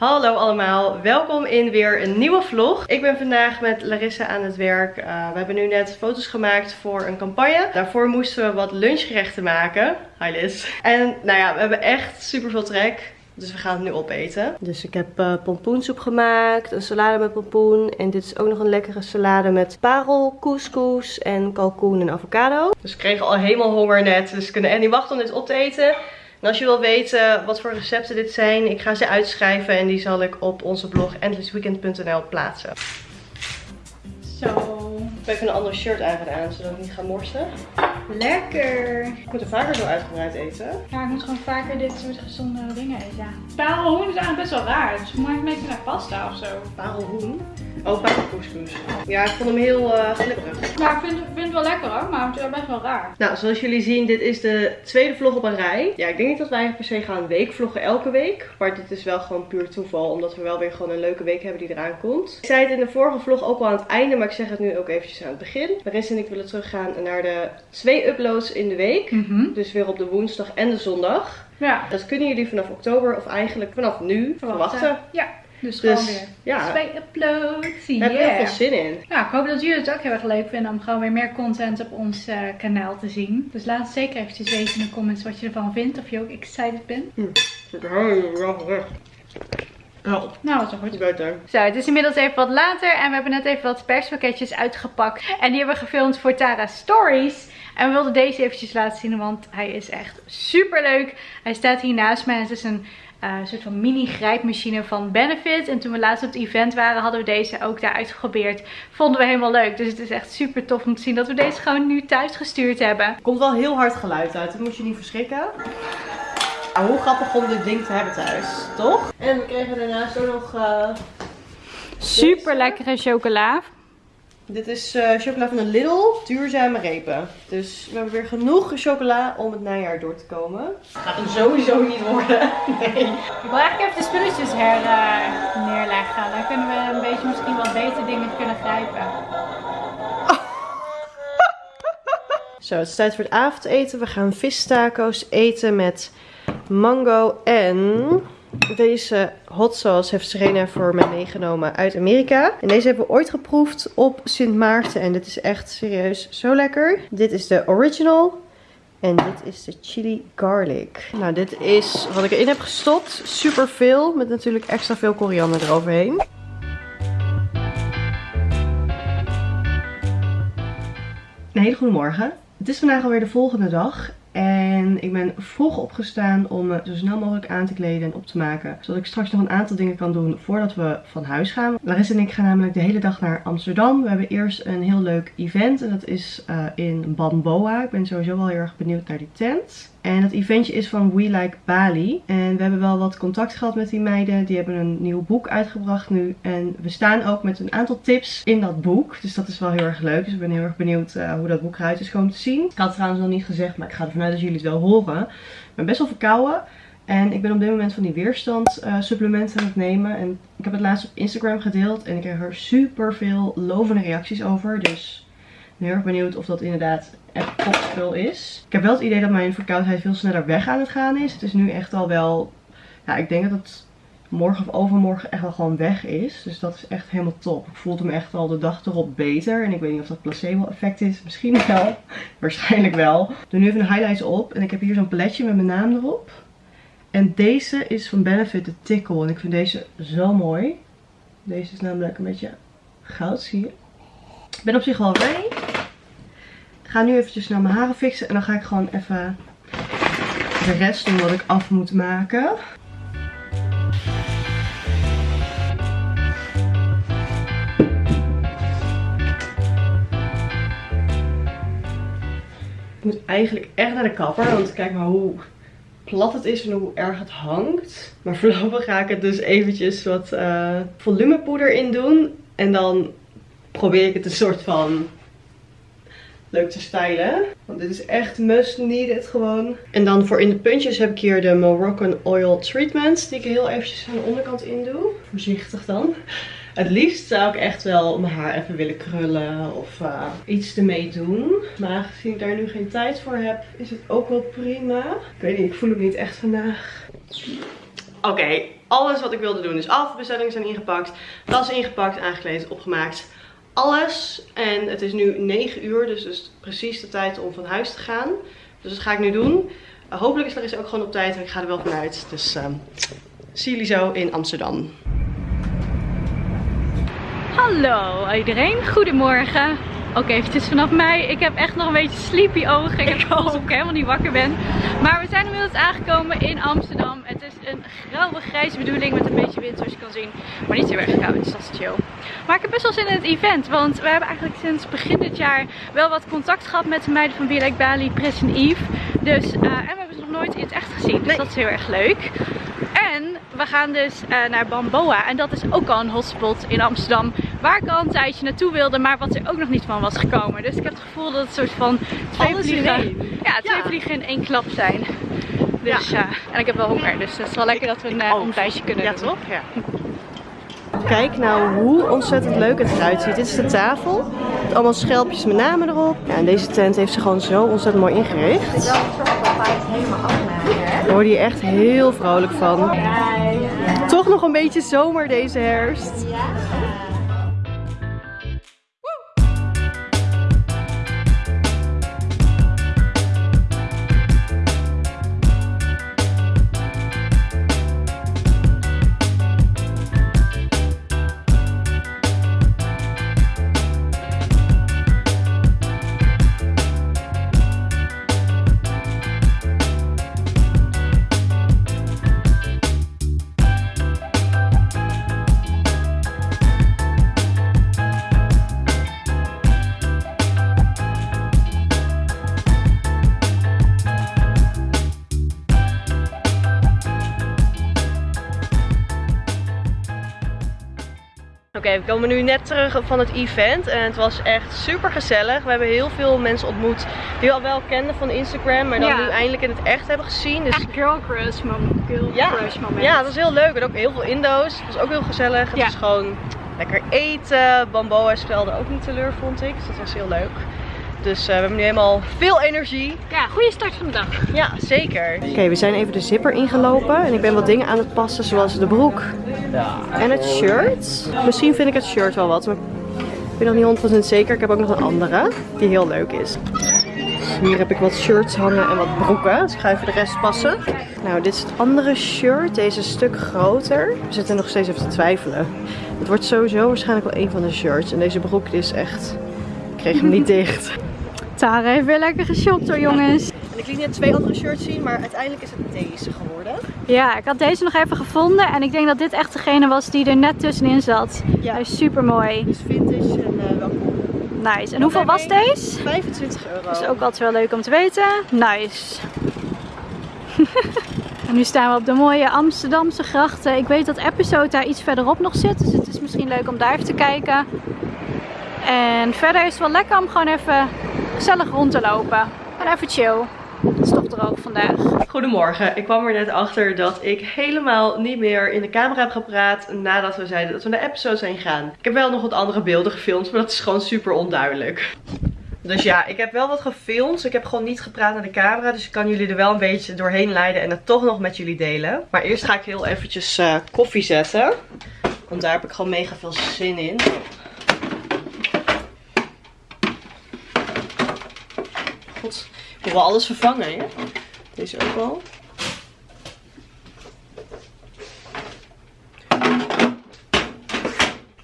Hallo allemaal, welkom in weer een nieuwe vlog. Ik ben vandaag met Larissa aan het werk. Uh, we hebben nu net foto's gemaakt voor een campagne. Daarvoor moesten we wat lunchgerechten maken. Hi Liz. En nou ja, we hebben echt super veel trek. Dus we gaan het nu opeten. Dus ik heb uh, pompoensoep gemaakt, een salade met pompoen. En dit is ook nog een lekkere salade met parel, couscous en kalkoen en avocado. Dus we kregen al helemaal honger net. Dus we kunnen echt niet wachten om dit op te eten. En als je wil weten wat voor recepten dit zijn, ik ga ze uitschrijven en die zal ik op onze blog endlessweekend.nl plaatsen. Zo. Ik heb even een ander shirt aangedaan, zodat ik niet ga morsen. Lekker. Ik moet er vaker zo uitgebreid eten. Ja, ik moet gewoon vaker dit soort gezonde dingen eten. Parelhoen is eigenlijk best wel raar. Dus maak een beetje naar pasta of zo. Parelhoen? Oh, paprikouscous. Ja, ik vond hem heel uh, glibberig. Ja, ik vind, vind het wel lekker hoor, maar het is best wel raar. Nou, zoals jullie zien, dit is de tweede vlog op een rij. Ja, ik denk niet dat wij per se gaan weekvloggen elke week. Maar dit is wel gewoon puur toeval, omdat we wel weer gewoon een leuke week hebben die eraan komt. Ik zei het in de vorige vlog ook al aan het einde, maar ik zeg het nu ook eventjes aan het begin. Maris en ik willen teruggaan naar de twee uploads in de week. Mhm. Dus weer op de woensdag en de zondag. Ja. Dat kunnen jullie vanaf oktober of eigenlijk vanaf nu verwachten. Ja, dus, Dus, gewoon weer ja. twee uploads. Daar heb ik heel Yeah. veel zin in. Ja, ik hoop dat jullie het ook heel erg leuk vinden om gewoon weer meer content op ons eh, kanaal te zien. Dus laat het zeker eventjes weten in de comments wat je ervan vindt. Of je ook excited bent. Er helemaal weg. Oh, Nou, dat is wel goed. beter. Zo, het is inmiddels even wat later en we hebben net even wat perspakketjes uitgepakt. En die hebben we gefilmd voor Tara Stories. En we wilden deze eventjes laten zien, want hij is echt super leuk. Hij staat hier naast mij. Het is een eh, soort van mini grijpmachine van Benefit. En toen we laatst op het event waren, hadden we deze ook daar uitgeprobeerd. Vonden we helemaal leuk. Dus het is echt super tof om te zien dat we deze gewoon nu thuis gestuurd hebben. Er komt wel heel hard geluid uit, dat moet je niet verschrikken. Ah, hoe grappig om dit ding te hebben thuis, toch? En we kregen daarnaast ook nog... eh, Super lekkere chocola. Dit is eh, chocola van de Lidl, duurzame repen. Dus we hebben weer genoeg chocola om het najaar door te komen. Gaat hem sowieso niet worden. Nee. Ik wil eigenlijk even de spulletjes her eh, neerleggen. Dan kunnen we een beetje misschien wat beter dingen kunnen grijpen. Zo, het is tijd voor het avondeten. We gaan vistaco's eten met mango en deze hot sauce heeft Serena voor mij meegenomen uit Amerika. En deze hebben we ooit geproefd op Sint Maarten en dit is echt serieus zo lekker. Dit is de original en dit is de chili garlic. Nou, dit is wat ik erin heb gestopt. Super veel met natuurlijk extra veel koriander eroverheen. Een hele goede morgen. Het is vandaag alweer de volgende dag. En ik ben vroeg opgestaan om me zo snel mogelijk aan te kleden en op te maken. Zodat ik straks nog een aantal dingen kan doen voordat we van huis gaan. Larissa en ik gaan namelijk de hele dag naar Amsterdam. We hebben eerst een heel leuk event. En dat is eh, in Bamboa. Ik ben sowieso wel heel erg benieuwd naar die tent. En dat eventje is van We Like Bali. En we hebben wel wat contact gehad met die meiden. Die hebben een nieuw boek uitgebracht nu. En we staan ook met een aantal tips in dat boek. Dus dat is wel heel erg leuk. Dus ik ben heel erg benieuwd eh, hoe dat boek eruit is komen te zien. Ik had het trouwens nog niet gezegd, maar ik ga ervan uit dat jullie het wel horen. Ik ben best wel verkouden. En ik ben op dit moment van die weerstand eh, supplementen aan het nemen. En ik heb het laatst op Instagram gedeeld. En ik kreeg er super veel lovende reacties over. Dus ik ben heel erg benieuwd of dat inderdaad echt topspul is. Ik heb wel het idee dat mijn verkoudheid veel sneller weg aan het gaan is. Het is nu echt al wel... Ja, ik denk dat het morgen of overmorgen echt wel gewoon weg is. Dus dat is echt helemaal top. Ik voelde me echt al de dag erop beter. En ik weet niet of dat placebo effect is. Misschien wel. Waarschijnlijk wel. Doe nu even de highlights op. En ik heb hier zo'n paletje met mijn naam erop. En deze is van Benefit de Tickle. En ik vind deze zo mooi. Deze is namelijk een beetje goud, zie je. Ik ben op zich wel ready. Ik ga nu eventjes naar mijn haren fixen. En dan ga ik gewoon even de rest doen wat ik af moet maken. Ik moet eigenlijk echt naar de kapper. Want kijk maar hoe plat het is en hoe erg het hangt. Maar voorlopig ga ik het dus eventjes wat eh, volumepoeder in doen. En dan probeer ik het een soort van leuk te stylen. Want dit is echt must needed gewoon. En dan voor in de puntjes heb ik hier de Moroccan Oil Treatment. Die ik heel eventjes aan de onderkant in doe. Voorzichtig dan. Het liefst zou ik echt wel mijn haar even willen krullen of eh, iets ermee doen. Maar aangezien ik daar nu geen tijd voor heb, is het ook wel prima. Ik weet niet, ik voel het niet echt vandaag. Oké, alles wat ik wilde doen. Dus afbestellingen zijn ingepakt, tas ingepakt, aangekleed, opgemaakt. Alles. En het is nu 9 uur, dus het is precies de tijd om van huis te gaan. Dus dat ga ik nu doen. Hopelijk is Larissa ook gewoon op tijd, ik ga er wel vanuit. Dus uh, zie jullie zo in Amsterdam. Hallo iedereen, goedemorgen. Ook eventjes vanaf mij. Ik heb echt nog een beetje sleepy ogen. Ik heb alsof ik helemaal niet wakker ben. Maar we zijn inmiddels aangekomen in Amsterdam. Het is een grauwe grijze bedoeling met een beetje wind zoals je kan zien. Maar niet heel erg koud, dus dat is chill. Maar ik heb best wel zin in het event. Want we hebben eigenlijk sinds begin dit jaar wel wat contact gehad met de meiden van Be Like Bali, Pris en Eve. Dus, uh, en we hebben ze nog nooit in het echt gezien. Dus dat is heel erg leuk. En we gaan dus uh, naar Bamboa. En dat is ook al een hotspot in Amsterdam. Waar ik al een tijdje naartoe wilde, maar wat er ook nog niet van was gekomen. Dus ik heb het gevoel dat het een soort van twee vliegen, ja, twee ja. vliegen in één klap zijn. Dus ja. Uh, en ik heb wel honger, dus het is wel lekker dat we een uh, ontbijtje kunnen ja, doen. Toch? Ja, Kijk nou hoe ontzettend leuk het eruit ziet. Dit is de tafel. Met allemaal schelpjes met namen erop. Ja, en deze tent heeft ze gewoon zo ontzettend mooi ingericht. Daar word je echt heel vrolijk van. Toch nog een beetje zomer deze herfst. Oké, okay, we komen nu net terug van het event en het was echt super gezellig. We hebben heel veel mensen ontmoet die we al wel kenden van Instagram, maar dan ja. nu eindelijk in het echt hebben gezien. Dus... Echt girl crush moment. Girl ja. crush moment. Ja, dat was heel leuk. En ook heel veel Indo's. Het was ook heel gezellig. Het ja. was gewoon lekker eten. Bamboa stelde ook niet teleur, vond ik. Dus dat was heel leuk. Dus uh, we hebben nu helemaal veel energie. Ja, goede start van de dag. Ja, zeker. Oké, okay, we zijn even de zipper ingelopen. En ik ben wat dingen aan het passen, zoals de broek en het shirt. Misschien vind ik het shirt wel wat, maar ik ben nog niet 100% zeker. Ik heb ook nog een andere, die heel leuk is. Hier heb ik wat shirts hangen en wat broeken. Dus ik ga even de rest passen. Nou, dit is het andere shirt. Deze is een stuk groter. We zitten nog steeds even te twijfelen. Het wordt sowieso waarschijnlijk wel een van de shirts. En deze broek is echt... Ik kreeg hem niet dicht. Tara heeft weer lekker geshopt hoor jongens. En ik liet net twee andere shirts zien, maar uiteindelijk is het deze geworden. Ja, ik had deze nog even gevonden en ik denk dat dit echt degene was die er net tussenin zat. Ja. Hij is super mooi. Dus vintage en uh, wel cool. Nice. En hoeveel was deze? 25 euro. Dat is ook altijd wel leuk om te weten. Nice. en nu staan we op de mooie Amsterdamse grachten. Ik weet dat Episode daar iets verderop nog zit, dus het is misschien leuk om daar even te kijken. En verder is het wel lekker om gewoon even gezellig rond te lopen. En even chill. Het is toch droog vandaag. Goedemorgen. Ik kwam er net achter dat ik helemaal niet meer in de camera heb gepraat nadat we zeiden dat we naar episode zijn gegaan. Ik heb wel nog wat andere beelden gefilmd, maar dat is gewoon super onduidelijk. Dus ja, ik heb wel wat gefilmd. Ik heb gewoon niet gepraat naar de camera. Dus ik kan jullie er wel een beetje doorheen leiden en het toch nog met jullie delen. Maar eerst ga ik heel eventjes uh, koffie zetten. Want daar heb ik gewoon mega veel zin in. Ik wil wel alles vervangen, hè? Deze ook wel.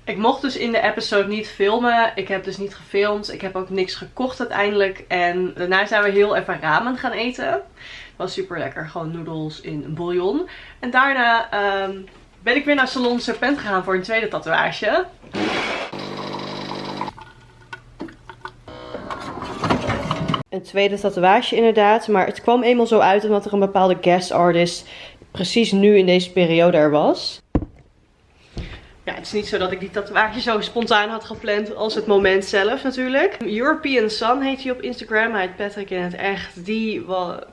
Ik mocht dus in de episode niet filmen. Ik heb dus niet gefilmd. Ik heb ook niks gekocht uiteindelijk. En daarna zijn we heel even ramen gaan eten. Het was super lekker. Gewoon noedels in bouillon. En daarna um, ben ik weer naar Salon Serpent gegaan voor een tweede tatoeage. Een tweede tatoeage inderdaad. Maar het kwam eenmaal zo uit omdat er een bepaalde guest artist precies nu in deze periode er was. Ja, het is niet zo dat ik die tatoeage zo spontaan had gepland als het moment zelf natuurlijk. European Sun heet hij op Instagram. Hij heet Patrick in het echt. Die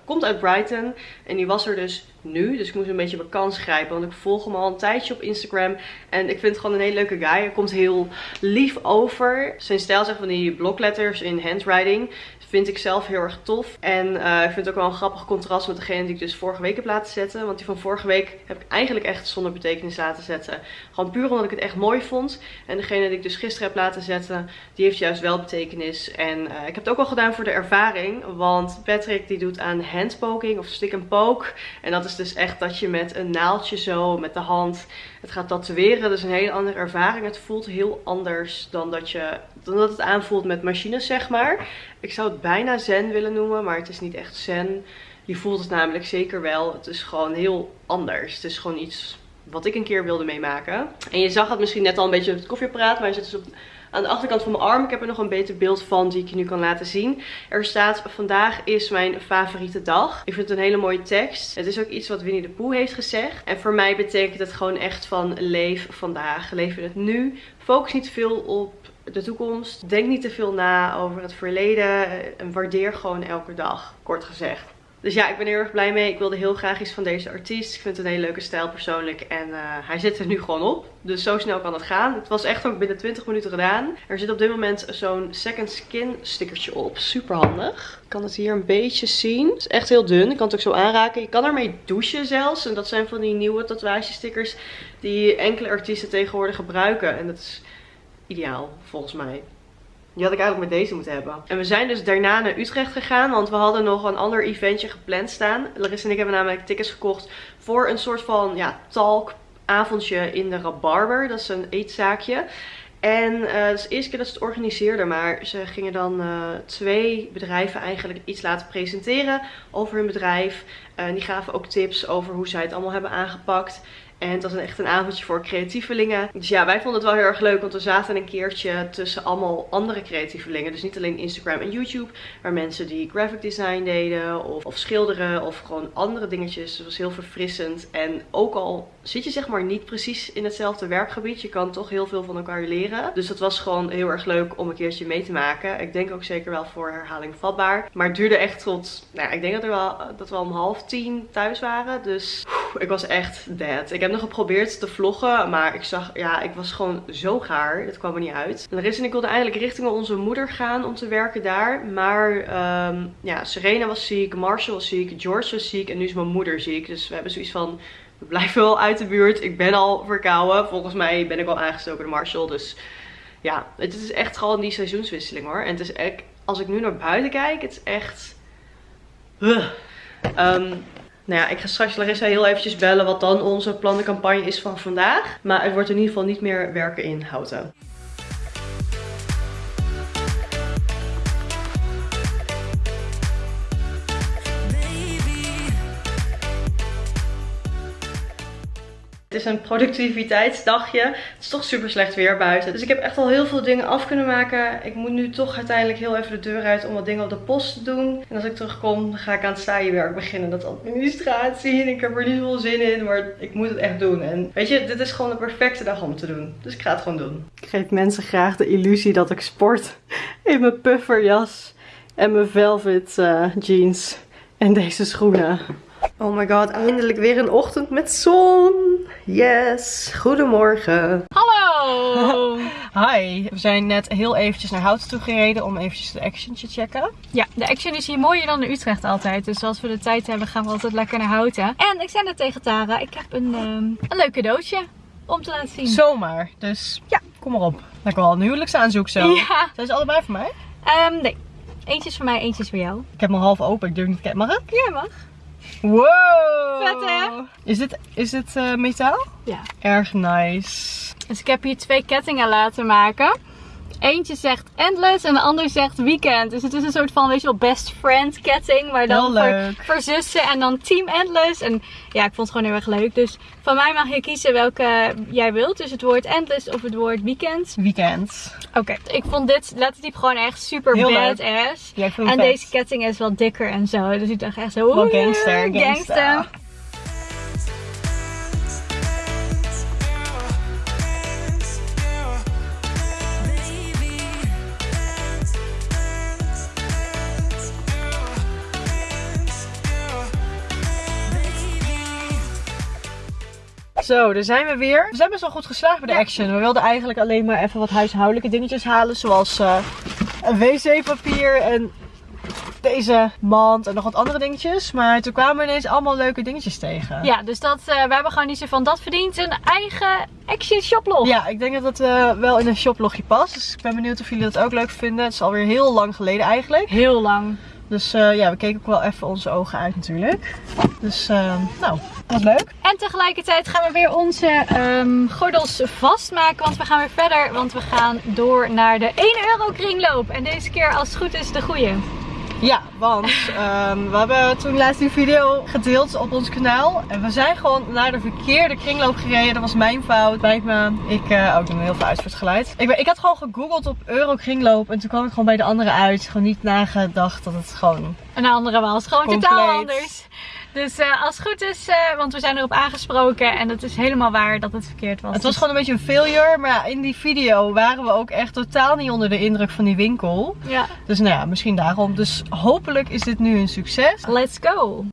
komt uit Brighton. En die was er dus nu. Dus ik moest een beetje mijn kans grijpen. Want ik volg hem al een tijdje op Instagram. En ik vind het gewoon een hele leuke guy. Hij komt heel lief over. Zijn stijl zegt van die blokletters in handwriting vind ik zelf heel erg tof. En uh, ik vind het ook wel een grappig contrast met degene die ik dus vorige week heb laten zetten. Want die van vorige week heb ik eigenlijk echt zonder betekenis laten zetten. Gewoon puur omdat ik het echt mooi vond. En degene die ik dus gisteren heb laten zetten, die heeft juist wel betekenis. En uh, ik heb het ook al gedaan voor de ervaring. Want Patrick die doet aan handpoking of stick and poke. En dat is dus echt dat je met een naaldje zo met de hand het gaat tatoeëren. Dus een hele andere ervaring. Het voelt heel anders dan dat, je, dan dat het aanvoelt met machines zeg maar. Ik zou het bijna zen willen noemen, maar het is niet echt zen. Je voelt het namelijk zeker wel. Het is gewoon heel anders. Het is gewoon iets wat ik een keer wilde meemaken. En je zag het misschien net al een beetje op het koffieapparaat, maar hij zit dus op aan de achterkant van mijn arm. Ik heb er nog een beter beeld van die ik je nu kan laten zien. Er staat vandaag is mijn favoriete dag. Ik vind het een hele mooie tekst. Het is ook iets wat Winnie de Pooh heeft gezegd. En voor mij betekent het gewoon echt van leef vandaag. Leef in het nu. Focus niet veel op de toekomst. Denk niet te veel na over het verleden. En waardeer gewoon elke dag, kort gezegd. Dus ja, ik ben heel erg blij mee. Ik wilde heel graag iets van deze artiest. Ik vind het een hele leuke stijl persoonlijk. En uh, hij zit er nu gewoon op. Dus zo snel kan het gaan. Het was echt ook binnen 20 minuten gedaan. Er zit op dit moment zo'n second skin stickertje op. Super handig. Ik kan het hier een beetje zien. Het is echt heel dun. Ik kan het ook zo aanraken. Je kan ermee douchen zelfs. En dat zijn van die nieuwe tatoeagestickers die enkele artiesten tegenwoordig gebruiken. En dat is ideaal volgens mij. Die had ik eigenlijk met deze moeten hebben. En we zijn dus daarna naar Utrecht gegaan. Want we hadden nog een ander eventje gepland staan. Larissa en ik hebben namelijk tickets gekocht voor een soort van ja, talk avondje in de Rabarber. Dat is een eetzaakje. En uh, het is de eerste keer dat ze het organiseerden. Maar ze gingen dan uh, twee bedrijven eigenlijk iets laten presenteren over hun bedrijf. Uh, die gaven ook tips over hoe zij het allemaal hebben aangepakt. En het was echt een avondje voor creatievelingen. Dus ja, wij vonden het wel heel erg leuk. Want we zaten een keertje tussen allemaal andere creatievelingen. Dus niet alleen Instagram en YouTube. Maar mensen die graphic design deden. Of, of schilderen. Of gewoon andere dingetjes. Het was heel verfrissend. En ook al zit je zeg maar niet precies in hetzelfde werkgebied. Je kan toch heel veel van elkaar leren. Dus dat was gewoon heel erg leuk om een keertje mee te maken. Ik denk ook zeker wel voor herhaling vatbaar. Maar het duurde echt tot, nou ja, ik denk dat, er wel, dat we om half tien thuis waren. Dus ik was echt dead. Ik heb nog geprobeerd te vloggen. Maar ik zag, ja, ik was gewoon zo gaar. Het kwam er niet uit. En en ik wilden eigenlijk richting onze moeder gaan om te werken daar. Maar um, ja, Serena was ziek. Marshall was ziek. George was ziek. En nu is mijn moeder ziek. Dus we hebben zoiets van we blijven wel uit de buurt. Ik ben al verkouden. Volgens mij ben ik al aangestoken door Marshall. Dus ja, het is echt gewoon die seizoenswisseling hoor. En het is echt, als ik nu naar buiten kijk, het is echt... Um, nou ja, ik ga straks Larissa heel eventjes bellen wat dan onze plannencampagne is van vandaag. Maar het wordt in ieder geval niet meer werken in houten. Een productiviteitsdagje. Het is toch super slecht weer buiten. Dus ik heb echt al heel veel dingen af kunnen maken. Ik moet nu toch uiteindelijk heel even de deur uit om wat dingen op de post te doen. En als ik terugkom, dan ga ik aan het saaienwerk beginnen. Dat administratie. En ik heb er niet veel zin in, maar ik moet het echt doen. En weet je, dit is gewoon de perfecte dag om te doen. Dus ik ga het gewoon doen. Ik geef mensen graag de illusie dat ik sport in mijn pufferjas en mijn velvet uh, jeans en deze schoenen. Oh my god, eindelijk weer een ochtend met zon. Yes, goedemorgen. Hallo! Hi, we zijn net heel eventjes naar Houten toe gereden om eventjes de Action te checken. Ja, de Action is hier mooier dan in Utrecht altijd. Dus als we de tijd hebben gaan we altijd lekker naar Houten. En ik zei net tegen Tara, ik heb een, um, een leuk cadeautje om te laten zien. Zomaar, dus ja, kom maar op. Lijkt wel een huwelijksaanzoek zo. Ja. Zijn ze allebei voor mij? Um, nee, eentje is voor mij, eentje is voor jou. Ik heb mijn half open, ik durf niet te kijken. Mag ik? Ja, mag. Wow! Vet hè? Is dit, is dit uh, metaal? Ja. Erg nice. Dus ik heb hier twee kettingen laten maken. Eentje zegt endless en de ander zegt weekend. Dus het is een soort van, weet je wel, best friend ketting. Maar dan voor, voor, zussen en dan team endless. En ja, ik vond het gewoon heel erg leuk. Dus van mij mag je kiezen welke jij wilt. Dus het woord endless of het woord weekend. Weekend. Oké, ik vond dit lettertype gewoon echt super heel badass. Ja, en deze ketting is wat dikker en zo. Dus ik dacht echt zo, Wel gangster, gangster. gangster. Zo, daar zijn we weer. We zijn best wel goed geslaagd bij de action. We wilden eigenlijk alleen maar even wat huishoudelijke dingetjes halen. Zoals uh, een wc-papier en deze mand en nog wat andere dingetjes. Maar toen kwamen we ineens allemaal leuke dingetjes tegen. Ja, dus dat, uh, we hebben gewoon niet zo van dat verdient een eigen Action shoplog. Ja, ik denk dat het uh, wel in een shoplogje past. Dus ik ben benieuwd of jullie dat ook leuk vinden. Het is alweer heel lang geleden eigenlijk. Heel lang. Dus uh, ja, we keken ook wel even onze ogen uit natuurlijk. Dus uh, nou, wat leuk. En tegelijkertijd gaan we weer onze um, gordels vastmaken. Want we gaan weer verder. Want we gaan door naar de 1 euro kringloop. En deze keer als het goed is de goede. Ja, want um, we hebben toen laatst die video gedeeld op ons kanaal. En we zijn gewoon naar de verkeerde kringloop gereden. Dat was mijn fout. Bij me. Ik, uh, oh, ik doe heel veel uit voor het geluid. Ik, ben, ik had gewoon gegoogeld op euro kringloop. En toen kwam ik gewoon bij de andere uit. Gewoon niet nagedacht dat het gewoon... Een andere was. Gewoon compleet. totaal anders. Dus uh, als het goed is, uh, want we zijn erop aangesproken en het is helemaal waar dat het verkeerd was. Het was gewoon een beetje een failure, maar in die video waren we ook echt totaal niet onder de indruk van die winkel. Ja. Dus nou ja, misschien daarom. Dus hopelijk is dit nu een succes. Let's go!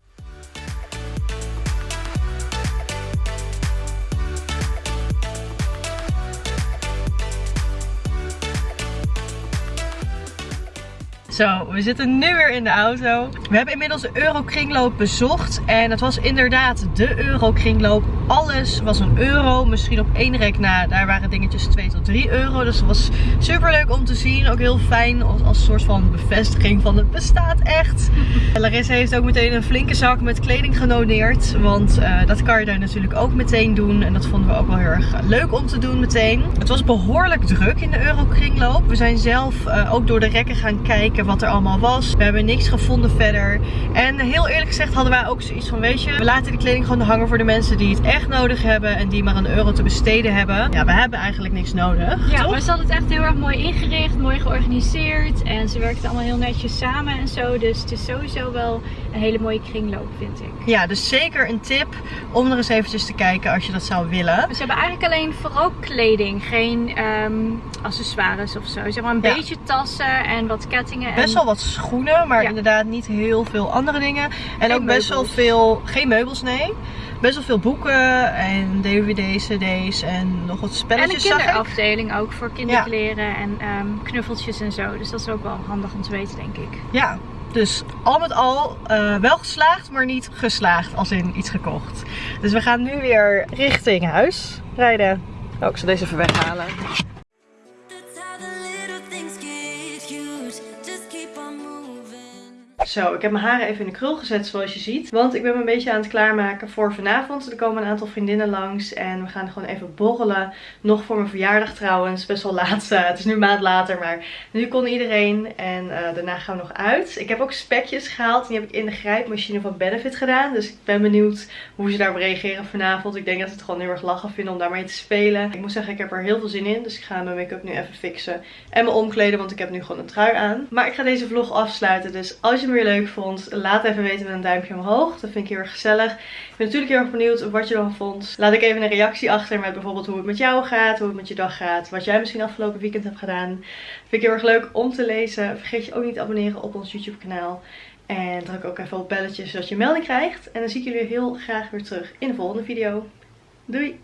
Zo, we zitten nu weer in de auto. We hebben inmiddels de Eurokringloop bezocht. En het was inderdaad de Eurokringloop. Alles was een euro. Misschien op één rek na, daar waren dingetjes 2 tot 3 euro. Dus dat was super leuk om te zien. Ook heel fijn als, als soort van bevestiging van het bestaat echt. Larissa heeft ook meteen een flinke zak met kleding genoneerd. Want uh, dat kan je daar natuurlijk ook meteen doen. En dat vonden we ook wel heel erg leuk om te doen meteen. Het was behoorlijk druk in de Eurokringloop. We zijn zelf uh, ook door de rekken gaan kijken wat er allemaal was. We hebben niks gevonden verder. En heel eerlijk gezegd hadden wij ook zoiets van, weet je, we laten die kleding gewoon hangen voor de mensen die het echt nodig hebben en die maar een euro te besteden hebben. Ja, we hebben eigenlijk niks nodig. Ja, maar ze hadden het echt heel erg mooi ingericht, mooi georganiseerd en ze werkten allemaal heel netjes samen en zo. Dus het is sowieso wel een hele mooie kringloop, vind ik. Ja, dus zeker een tip om er eens eventjes te kijken als je dat zou willen. Ze hebben eigenlijk alleen vooral kleding, geen um, accessoires of zo. Zeg maar een ja. beetje tassen en wat kettingen best wel wat schoenen, maar ja. inderdaad niet heel veel andere dingen. En geen ook best wel veel, geen meubels nee. Best wel veel boeken en dvd's, cd's en nog wat spelletjes. En een kinderafdeling ook voor kinderkleren ja. en um, knuffeltjes en zo. Dus dat is ook wel handig om te weten denk ik. Ja, dus al met al uh, wel geslaagd, maar niet geslaagd als in iets gekocht. Dus we gaan nu weer richting huis rijden. Oh, ik zal deze even weghalen. Zo, ik heb mijn haren even in de krul gezet zoals je ziet. Want ik ben me een beetje aan het klaarmaken voor vanavond. Er komen een aantal vriendinnen langs en we gaan gewoon even borrelen. Nog voor mijn verjaardag trouwens. Best wel laat. Uh, het is nu een maand later, maar nu kon iedereen. En uh, daarna gaan we nog uit. Ik heb ook spekjes gehaald. Die heb ik in de grijpmachine van Benefit gedaan. Dus ik ben benieuwd hoe ze daarop reageren vanavond. Ik denk dat ze het gewoon heel erg lachen vinden om daarmee te spelen. Ik moet zeggen, ik heb er heel veel zin in. Dus ik ga mijn make-up nu even fixen. En me omkleden, want ik heb nu gewoon een trui aan. Maar ik ga deze vlog afsluiten. Dus als je me weer leuk vond, laat even weten met een duimpje omhoog. Dat vind ik heel erg gezellig. Ik ben natuurlijk heel erg benieuwd wat je ervan vond. Laat ik even een reactie achter met bijvoorbeeld hoe het met jou gaat, hoe het met je dag gaat. Wat jij misschien afgelopen weekend hebt gedaan. Vind ik heel erg leuk om te lezen. Vergeet je ook niet te abonneren op ons YouTube kanaal. En druk ook even op belletjes zodat je melding krijgt. En dan zie ik jullie heel graag weer terug in de volgende video. Doei!